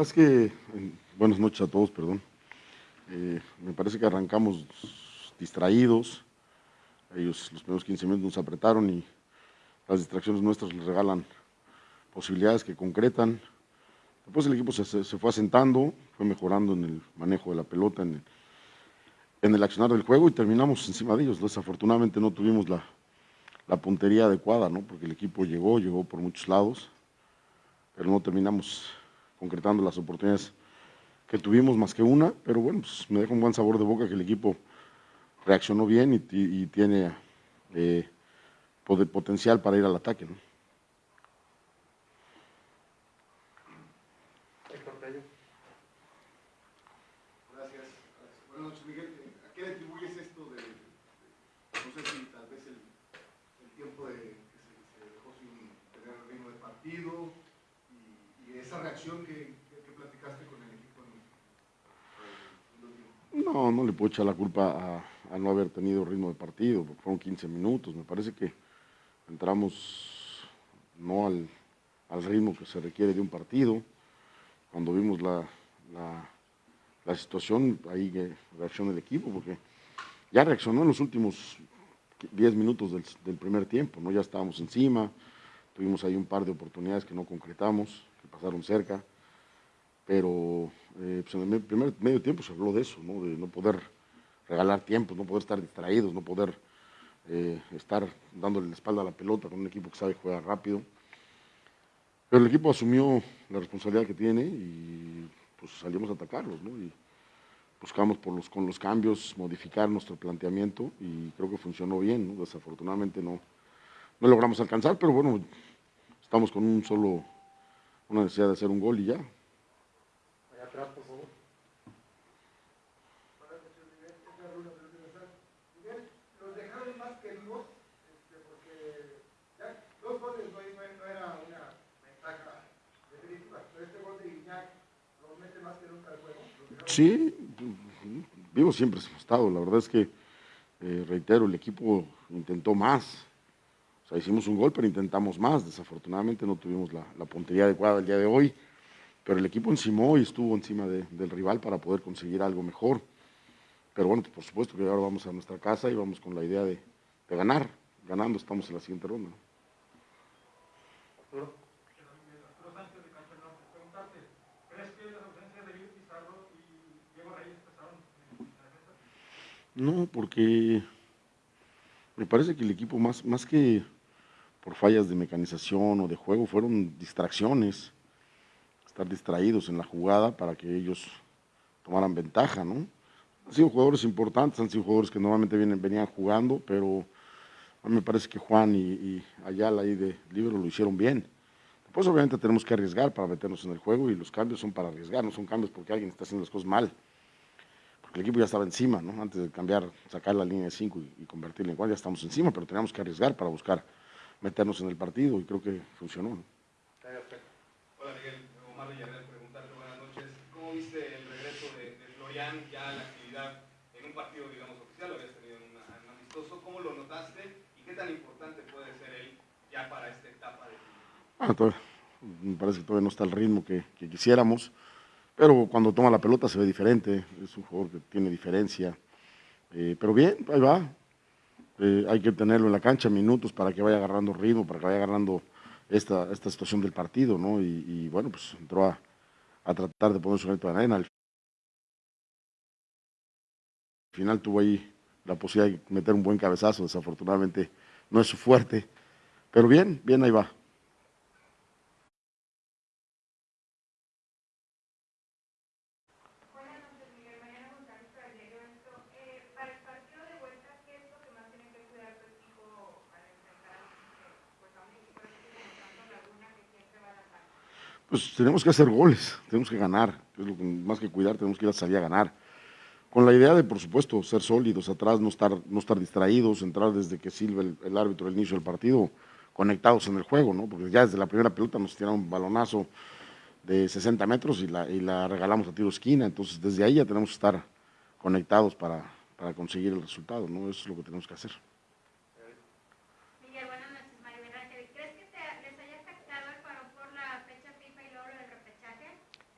Es que, buenas noches a todos, perdón. Eh, me parece que arrancamos distraídos. Ellos los primeros 15 minutos nos apretaron y las distracciones nuestras les regalan posibilidades que concretan. Después el equipo se, fue asentando, fue mejorando en el manejo de la pelota, en el, en el accionar del juego y terminamos encima de ellos. Desafortunadamente no tuvimos la, la puntería adecuada, ¿no? porque el equipo llegó, llegó por muchos lados, pero no terminamos concretando las oportunidades que tuvimos más que una, pero bueno, pues me deja un buen sabor de boca que el equipo reaccionó bien y, tiene eh, potencial para ir al ataque. Gracias. Buenas noches, Miguel. ¿A qué le atribuyes esto de, no sé si tal vez el, el tiempo de, que se, se, dejó sin tener el ritmo de partido y, y esa reacción que, que, que, platicaste con el equipo en, en No, no le puedo echar la culpa a, a, no haber tenido ritmo de partido, fueron 15 minutos. Me parece que entramos no al, al ritmo que se requiere de un partido. Cuando vimos la, la la situación, ahí reacciona el equipo, porque ya reaccionó en los últimos 10 minutos del, del, primer tiempo, ¿no? ya estábamos encima, tuvimos ahí un par de oportunidades que no concretamos, que pasaron cerca, pero eh, pues en el primer medio tiempo se habló de eso, ¿no? de no poder regalar tiempo, no poder estar distraídos, no poder eh, estar dándole la espalda a la pelota con un equipo que sabe jugar rápido. Pero el equipo asumió la responsabilidad que tiene y pues salimos a atacarlos, ¿no? Y buscamos por los, con los cambios modificar nuestro planteamiento y creo que funcionó bien, ¿no? Desafortunadamente no, no logramos alcanzar, pero bueno, estamos con un solo, una necesidad de hacer un gol y ya. Allá atrás. Los dejaron más que vivos, este, porque ya dos goles no, no era una ventaja definitiva, pero este gol de Iñak Sí, vivo siempre estado. La verdad es que, eh, reitero, el equipo intentó más. O sea, hicimos un gol, pero intentamos más. Desafortunadamente no tuvimos la, puntería adecuada el día de hoy. Pero el equipo encimó y estuvo encima de, del rival para poder conseguir algo mejor. Pero bueno, por supuesto que ahora vamos a nuestra casa y vamos con la idea de, ganar. Ganando estamos en la siguiente ronda. Arturo. No, porque me parece que el equipo más, más que por fallas de mecanización o de juego fueron distracciones, estar distraídos en la jugada para que ellos tomaran ventaja, ¿no? Han sido jugadores importantes, han sido jugadores que normalmente vienen, venían jugando, pero a mí me parece que Juan y, Ayala ahí de Libro lo hicieron bien. Después obviamente tenemos que arriesgar para meternos en el juego y los cambios son para arriesgar, no son cambios porque alguien está haciendo las cosas mal el equipo ya estaba encima, ¿no? Antes de cambiar, sacar la línea de 5 y, y, convertirla en 4, ya estamos encima, pero teníamos que arriesgar para buscar meternos en el partido y creo que funcionó, ¿no? Hola Miguel, Omar Villarreal, preguntarte buenas noches. ¿Cómo viste el regreso de, de, Florian ya a la actividad en un partido, digamos, oficial? Lo habías tenido en, una, en un amistoso. ¿Cómo lo notaste y qué tan importante puede ser él ya para esta etapa de ah, todavía, me parece que todavía no está el ritmo que, que quisiéramos pero cuando toma la pelota se ve diferente, es un jugador que tiene diferencia. Eh, pero bien, ahí va. Eh, hay que tenerlo en la cancha minutos para que vaya agarrando ritmo, para que vaya agarrando esta, esta situación del partido, ¿no? Y, bueno, pues entró a, a, tratar de poner su granito de arena. Al final tuvo ahí la posibilidad de meter un buen cabezazo, desafortunadamente no es su fuerte. Pero bien, bien ahí va. Tenemos que hacer goles, tenemos que ganar, es lo que, más que cuidar, tenemos que ir a salir a ganar. Con la idea de, por supuesto, ser sólidos atrás, no estar, no estar distraídos, entrar desde que sirve el, el árbitro al inicio del partido, conectados en el juego, ¿no? porque ya desde la primera pelota nos tiraron un balonazo de 60 metros y la, y la regalamos a tiro esquina, entonces desde ahí ya tenemos que estar conectados para, para conseguir el resultado, ¿no? eso es lo que tenemos que hacer.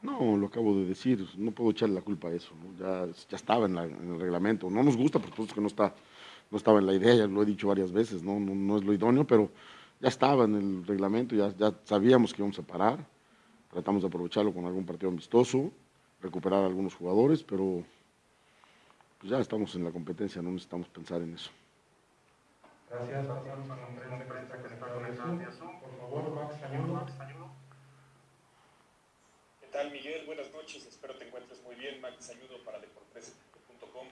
No, lo acabo de decir, no puedo echarle la culpa a eso, ya, ya estaba en, el reglamento, no nos gusta, por supuesto que no, está, no estaba en la idea, ya lo he dicho varias veces, no, no, es lo idóneo, pero ya estaba en el reglamento, ya, ya sabíamos que íbamos a parar, tratamos de aprovecharlo con algún partido amistoso, recuperar a algunos jugadores, pero pues ya estamos en la competencia, no necesitamos pensar en eso. Gracias. Por favor, Max ¿Qué tal, Miguel? Buenas noches. Espero te encuentres muy bien. Max Ayudo para deportes.com.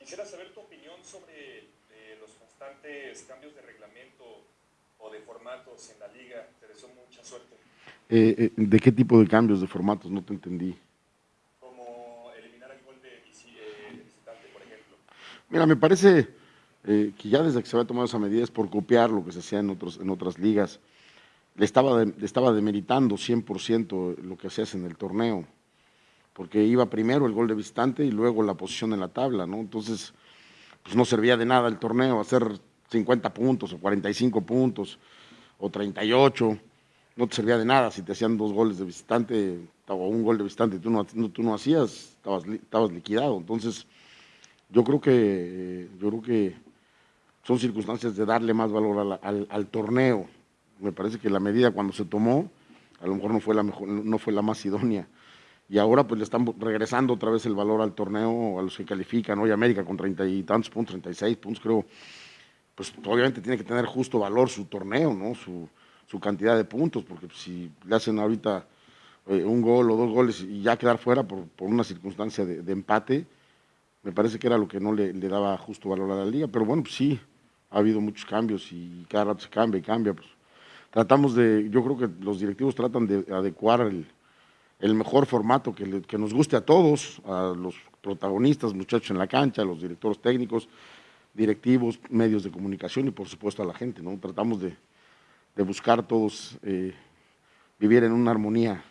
Quisiera saber tu opinión sobre eh, los constantes cambios de reglamento o de formatos en la liga. Te deseo mucha suerte. Eh, eh, ¿De qué tipo de cambios de formatos? No te entendí. Como eliminar el gol de visitante, por ejemplo. Mira, me parece eh, que ya desde que se había tomado esa medida es por copiar lo que se hacía en, otros, en otras ligas. Le estaba, le estaba demeritando 100% lo que hacías en el torneo, porque iba primero el gol de visitante y luego la posición en la tabla, ¿no? Entonces, pues no servía de nada el torneo, hacer 50 puntos o 45 puntos o 38, no te servía de nada si te hacían dos goles de visitante o un gol de visitante y tú no, tú no hacías, estabas, estabas liquidado. Entonces, yo creo que, yo creo que son circunstancias de darle más valor al, torneo. Me parece que la medida cuando se tomó, a lo mejor no fue la mejor, no fue la más idónea. Y ahora pues le están regresando otra vez el valor al torneo, a los que califican. Hoy América con treinta y tantos puntos, 36 puntos creo, pues obviamente tiene que tener justo valor su torneo, ¿no? Su, cantidad de puntos, porque si le hacen ahorita eh, un gol o dos goles y ya quedar fuera por, una circunstancia de, empate, me parece que era lo que no le, le, daba justo valor a la liga. Pero bueno, pues sí, ha habido muchos cambios y cada rato se cambia y cambia. Pues. Tratamos de, yo creo que los directivos tratan de adecuar el, mejor formato que, que, nos guste a todos, a los protagonistas, muchachos en la cancha, a los directores técnicos, directivos, medios de comunicación y por supuesto a la gente. ¿no? Tratamos de, buscar todos eh, vivir en una armonía,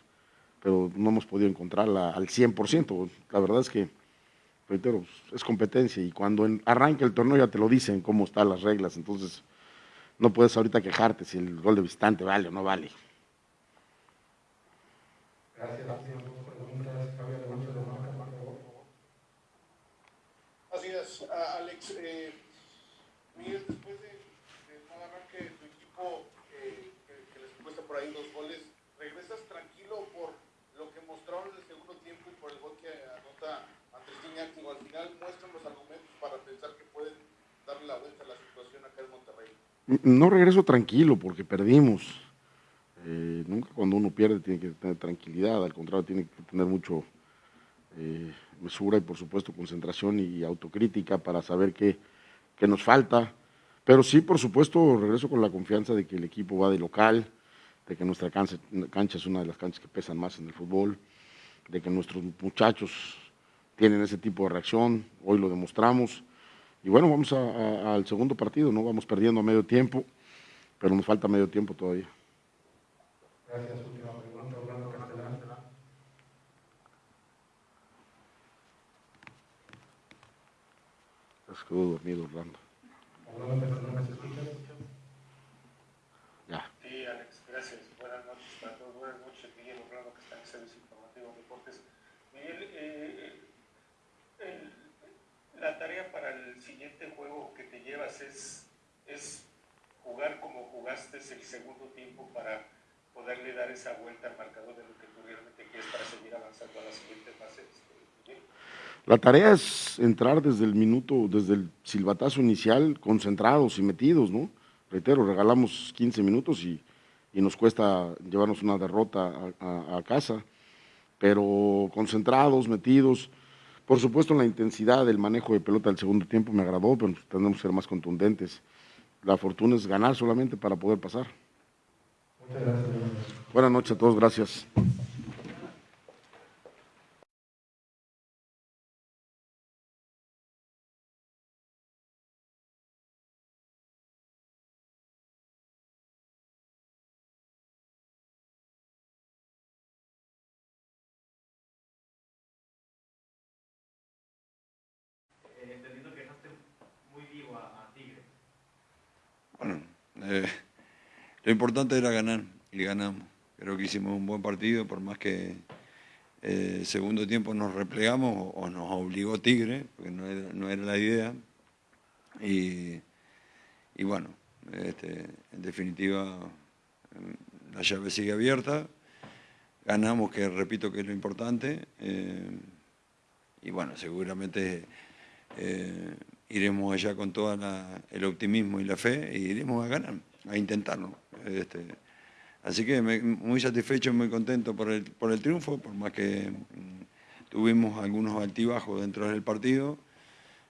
pero no hemos podido encontrarla al 100%. La verdad es que reitero, es competencia y cuando arranca el torneo ya te lo dicen cómo están las reglas, entonces no puedes ahorita quejarte si el gol de visitante vale o no vale. Gracias, Así es, Alex. Eh, Miguel, después de, de mal arranque de tu equipo, eh, que, les cuesta por ahí dos goles, ¿regresas tranquilo por lo que mostraron en el segundo tiempo y por el gol que anota al final muestran los argumentos para pensar que pueden darle la vuelta a la situación acá en Monterrey. No regreso tranquilo porque perdimos. Eh, nunca cuando uno pierde tiene que tener tranquilidad, al contrario tiene que tener mucho eh, mesura y por supuesto concentración y autocrítica para saber qué, qué nos falta. Pero sí, por supuesto, regreso con la confianza de que el equipo va de local, de que nuestra cancha, cancha es una de las canchas que pesan más en el fútbol, de que nuestros muchachos tienen ese tipo de reacción, hoy lo demostramos. Y bueno, vamos al segundo partido, ¿no? Vamos perdiendo a medio tiempo, pero nos falta medio tiempo todavía. Gracias, última pregunta, Orlando Castellán. Quedó dormido Orlando. Orlando Castellán, ¿me escuchas? Ya. Sí, Alex, gracias. Buenas noches para todos. Buenas noches, Miguel Orlando, que está en Servicio Informativo Deportes. Miguel, eh, la tarea para el siguiente juego que te llevas es, jugar como jugaste el segundo tiempo para poderle dar esa vuelta al marcador de lo que tú realmente quieres para seguir avanzando a la siguiente fase. Este, la tarea es entrar desde el minuto, desde el silbatazo inicial, concentrados y metidos, ¿no? Reitero, regalamos 15 minutos y, y nos cuesta llevarnos una derrota a, a casa, pero concentrados, metidos, por supuesto, la intensidad del manejo de pelota del segundo tiempo me agradó, pero tenemos que ser más contundentes. La fortuna es ganar solamente para poder pasar. Buenas noches a todos, gracias. Eh, lo importante era ganar y ganamos. Creo que hicimos un buen partido, por más que Eh, segundo tiempo nos replegamos o, nos obligó Tigre, porque no era, la idea. Y, bueno, este, en definitiva la llave sigue abierta, ganamos, que repito que es lo importante, eh, y bueno, seguramente iremos allá con todo el optimismo y la fe y iremos a ganar, a intentarlo. Este, así que muy satisfecho, muy contento por el, por el triunfo, por más que mm, tuvimos algunos altibajos dentro del partido,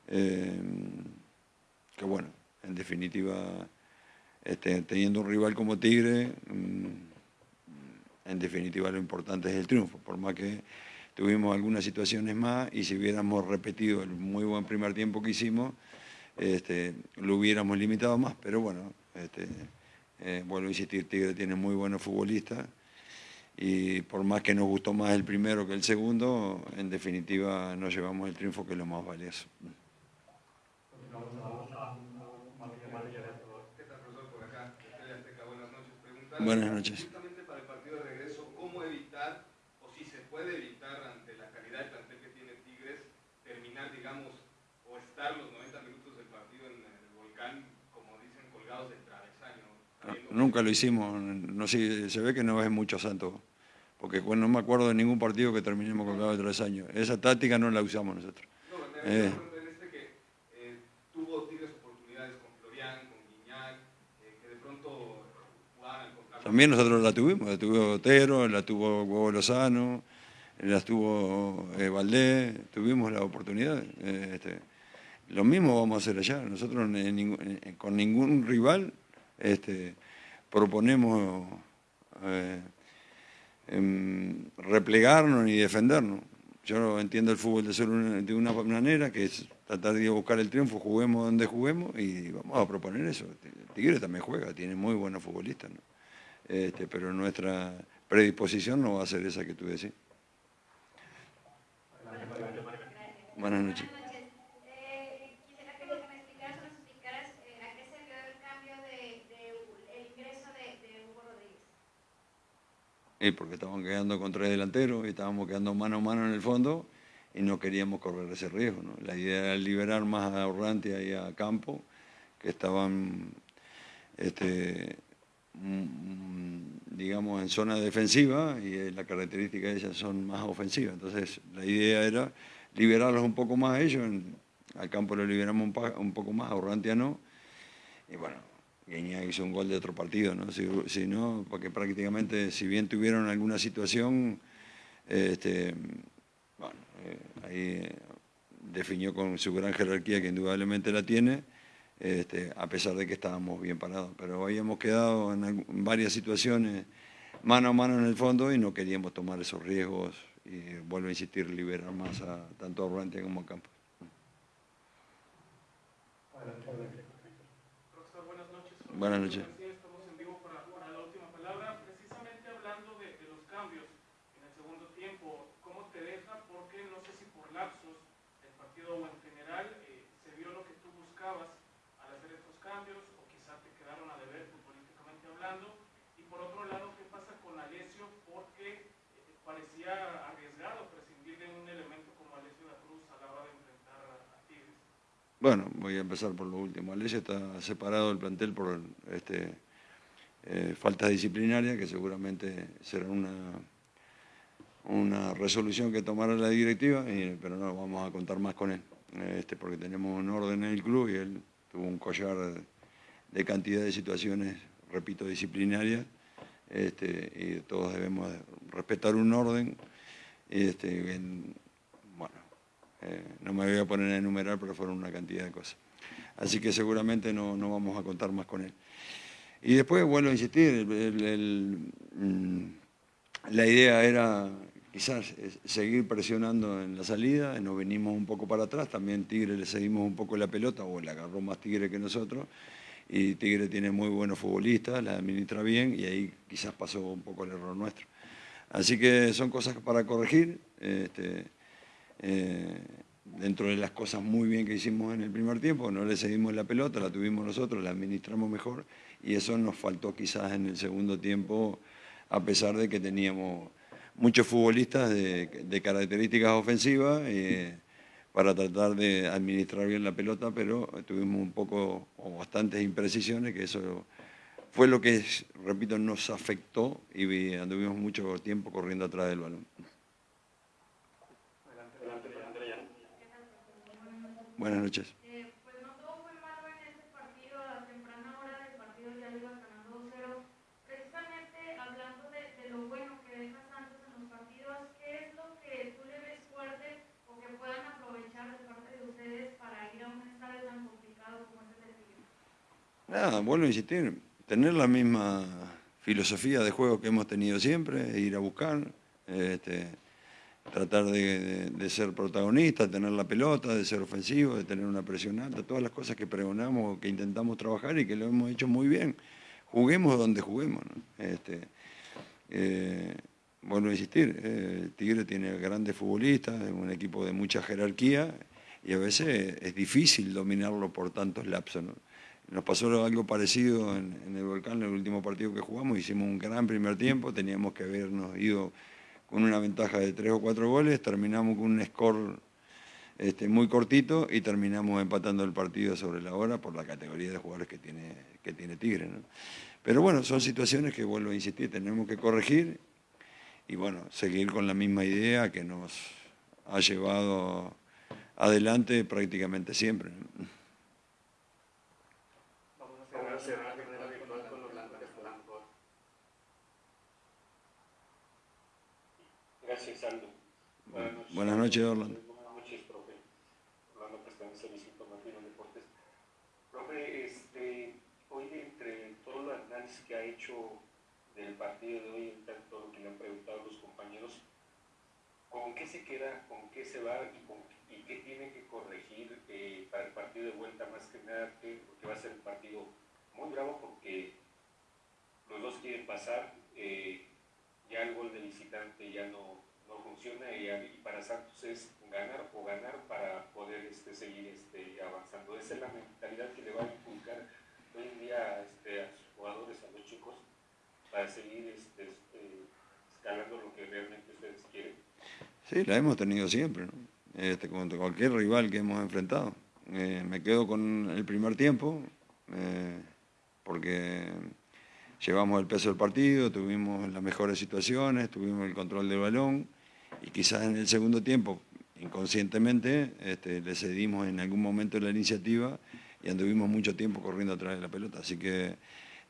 eh, que bueno, en definitiva, este, teniendo un rival como Tigre, mm, en definitiva lo importante es el triunfo, por más que tuvimos algunas situaciones más y si hubiéramos repetido el muy buen primer tiempo que hicimos, este, lo hubiéramos limitado más, pero bueno, este, eh, vuelvo a insistir, Tigre tiene muy buenos futbolistas y por más que nos gustó más el primero que el segundo, en definitiva nos llevamos el triunfo que es lo más valioso. Buenas noches. Nunca lo hicimos, no sé, se ve que no es mucho santo, porque no me acuerdo de ningún partido que terminemos colgados de tres años. Esa táctica no la usamos nosotros. No, eh. este que eh, tuvo Tigres oportunidades con Florian, con Guiñac, eh, que de pronto jugaban con También nosotros la tuvimos, la tuvo Otero, la tuvo Hugo Lozano, la tuvo eh, Valdés, tuvimos la oportunidad. Este, lo mismo vamos a hacer allá. Nosotros con ningún rival este, proponemos eh, em, replegarnos ni defendernos. Yo entiendo el fútbol de, de una manera, que es tratar de buscar el triunfo, juguemos donde juguemos y vamos a proponer eso. Tigre también juega, tiene muy buenos futbolistas, este, pero nuestra predisposición no va a ser esa que tú decís. Buenas noches. Porque estaban quedando con tres delanteros y estábamos quedando mano a mano en el fondo y no queríamos correr ese riesgo. La idea era liberar más a Orrantia y a Campo, que estaban, este, mm, digamos, en zona defensiva y la característica de ellas son más ofensivas. Entonces, la idea era liberarlos un poco más a ellos, al Campo lo liberamos un, poco más, a Orrantia no. Y bueno, Guiña hizo un gol de otro partido, ¿no? Si, no, porque prácticamente, si bien tuvieron alguna situación, este, bueno, eh, ahí definió con su gran jerarquía, que indudablemente la tiene, este, a pesar de que estábamos bien parados. Pero habíamos quedado en, varias situaciones mano a mano en el fondo y no queríamos tomar esos riesgos y vuelvo a insistir, liberar más a tanto a Orrantia como a Campos. Buenas noches. Bueno, voy a empezar por lo último. Alessia está separado del plantel por este, eh, falta disciplinaria, que seguramente será una, una resolución que tomará la directiva, pero no vamos a contar más con él, este, porque tenemos un orden en el club y él tuvo un collar de cantidad de situaciones, repito, disciplinarias, este, y todos debemos respetar un orden. Este, eh, no me voy a poner a enumerar, pero fueron una cantidad de cosas. Así que seguramente no, vamos a contar más con él. Y después vuelvo a insistir, mm, la idea era quizás seguir presionando en la salida, nos venimos un poco para atrás, también Tigre le seguimos un poco la pelota, o le agarró más Tigre que nosotros, y Tigre tiene muy buenos futbolistas, la administra bien, y ahí quizás pasó un poco el error nuestro. Así que son cosas para corregir. Este, eh, dentro de las cosas muy bien que hicimos en el primer tiempo, no le seguimos la pelota, la tuvimos nosotros, la administramos mejor y eso nos faltó quizás en el segundo tiempo, a pesar de que teníamos muchos futbolistas de, características ofensivas eh, para tratar de administrar bien la pelota, pero tuvimos un poco o bastantes imprecisiones, que eso fue lo que, repito, nos afectó y anduvimos mucho tiempo corriendo atrás del balón. Buenas noches. Eh, pues no todo fue malo en ese partido, a temprana hora del partido ya lo ibas ganando 2-0. Precisamente hablando de, de, lo bueno que deja Santos en los partidos, ¿qué es lo que tú le ves fuerte o que puedan aprovechar de parte de ustedes para ir a un estadio tan complicado como este del Tigre? Nada, vuelvo a insistir, tener la misma filosofía de juego que hemos tenido siempre, ir a buscar, este, tratar de, ser protagonista, tener la pelota, de ser ofensivo, de tener una presión alta, todas las cosas que pregonamos, que intentamos trabajar y que lo hemos hecho muy bien. Juguemos donde juguemos. ¿no? Este, eh, bueno, insistir, eh, Tigre tiene grandes futbolistas, un equipo de mucha jerarquía y a veces es difícil dominarlo por tantos lapsos. ¿no? Nos pasó algo parecido en, en el Volcán, en el último partido que jugamos, hicimos un gran primer tiempo, teníamos que habernos ido con una ventaja de tres o cuatro goles, terminamos con un score este, muy cortito y terminamos empatando el partido sobre la hora por la categoría de jugadores que tiene, que tiene Tigre. Pero bueno, son situaciones que vuelvo a insistir, tenemos que corregir y bueno, seguir con la misma idea que nos ha llevado adelante prácticamente siempre. Vamos a cerrar de manera virtual con Orlando Blanco. Gracias, Aldo. Buenas noches. Buenas noches, Orlando. Buenas noches, profe. Orlando Castaño, Servicio Informativo en Deportes. Profe, este, hoy entre todo el análisis que ha hecho del partido de hoy, todo lo que le han preguntado los compañeros, ¿con qué se queda, con qué se va y, con, y qué tiene que corregir eh, para el partido de vuelta? Más que nada, que, porque va a ser un partido muy bravo porque los dos quieren pasar, eh, ya el gol de visitante ya no, no funciona y, y, para Santos es ganar o ganar para poder este, seguir este, avanzando. Esa es la mentalidad que le va a inculcar hoy en día este, a sus jugadores, a los chicos, para seguir este, este, escalando lo que realmente ustedes quieren. Sí, la hemos tenido siempre, ¿no? este, contra cualquier rival que hemos enfrentado. Eh, me quedo con el primer tiempo, eh, porque llevamos el peso del partido, tuvimos las mejores situaciones, tuvimos el control del balón y quizás en el segundo tiempo, inconscientemente, este, le cedimos en algún momento la iniciativa y anduvimos mucho tiempo corriendo atrás de la pelota. Así que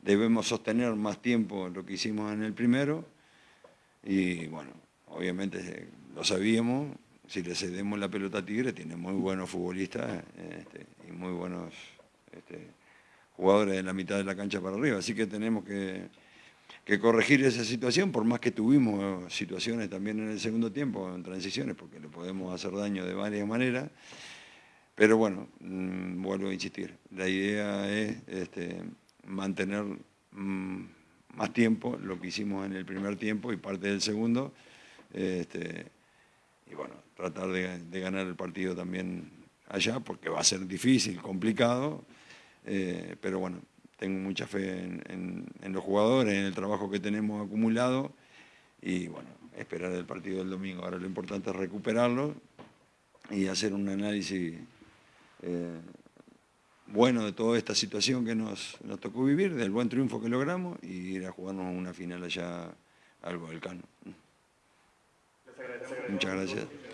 debemos sostener más tiempo lo que hicimos en el primero y bueno, obviamente lo sabíamos, si le cedemos la pelota a Tigre, tiene muy buenos futbolistas este, y muy buenos este, jugadores de la mitad de la cancha para arriba. Así que tenemos que, que, corregir esa situación, por más que tuvimos situaciones también en el segundo tiempo, en transiciones, porque le podemos hacer daño de varias maneras. Pero bueno, mmm, vuelvo a insistir, la idea es este, mantener mmm, más tiempo lo que hicimos en el primer tiempo y parte del segundo. Este, y bueno, tratar de, de, ganar el partido también allá, porque va a ser difícil, complicado, eh, pero bueno, tengo mucha fe en, en, en, los jugadores, en el trabajo que tenemos acumulado, y bueno, esperar el partido del domingo. Ahora lo importante es recuperarlo y hacer un análisis eh, bueno de toda esta situación que nos, nos tocó vivir, del buen triunfo que logramos, y ir a jugarnos una final allá al Volcán. Muchas gracias.